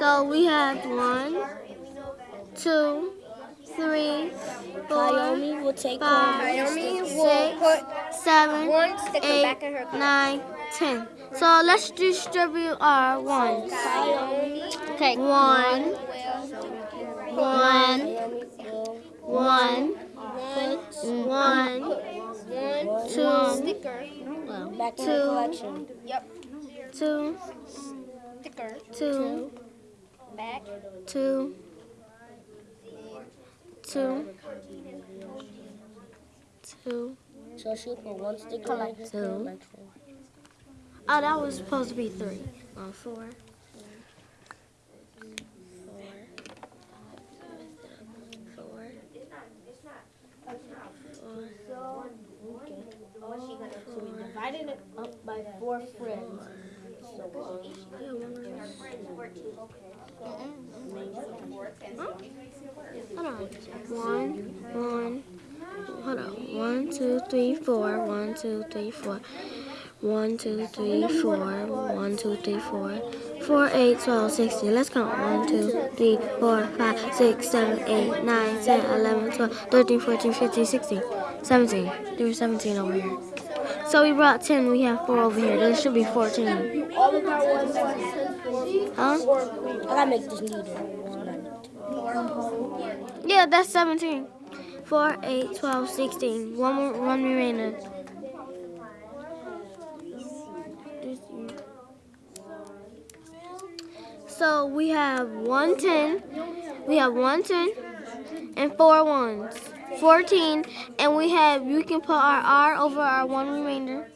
So we have one, two, three, four, Naomi will take five, Naomi will six, put seven, one sticker eight, back in nine, ten. So let's distribute our ones. Okay. One, one, Naomi will one, one, One two, sticker. well, back in Two. the collection. Yep. two, two, Back. two, two, two. So she'll put one sticker in her Two. Oh, that was supposed to be three. Oh, four. Four. So we divided it up by four friends. So Yeah, one of those. Hold on. One, one. Hold on. One, two, three, four. One, two, three, four. One, two, three, four. One, two, three, four. Four, eight, twelve, sixteen. Let's count. One, two, three, four, five, six, seven, eight, nine, ten, eleven, twelve, thirteen, fourteen, fifteen, sixteen, seventeen. There were seventeen over here. So we brought ten. We have four over here. There should be fourteen. All of our ones are Huh? I gotta make this neater. Yeah, that's 17. 4, 8, 12, 16. One more, one remaining. So we have 110, we have 110, and four ones. 14, and we have, you can put our R over our one remainder.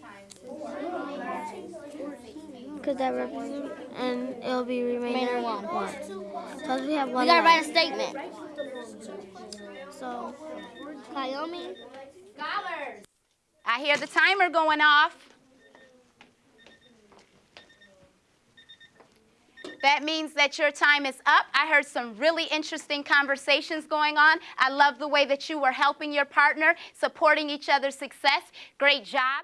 Because that represents, and it'll be remainder Remainder one. Because we have one We gotta left. write a statement. So, Naomi. I hear the timer going off. That means that your time is up. I heard some really interesting conversations going on. I love the way that you were helping your partner, supporting each other's success. Great job.